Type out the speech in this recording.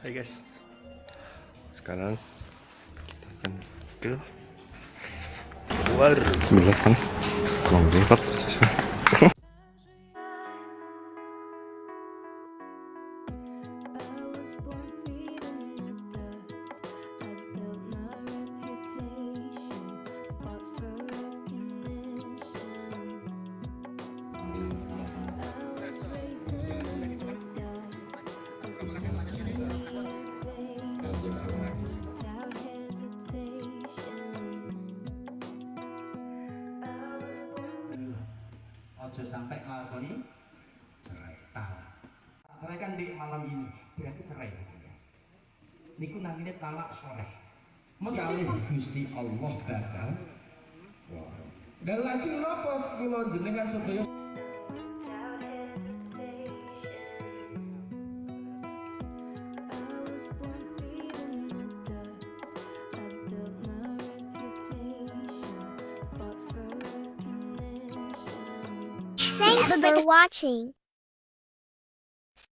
Hai guys Sekarang kita akan ke luar. Belakang Kurang lewat posisinya ojo sampai ngelakoni cerai. Talak cerai kan di malam ini berarti cerai niku namanya talak sore. Sekali Gusti Allah bakal dan lajeng nopo kula jenengan sedaya for watching.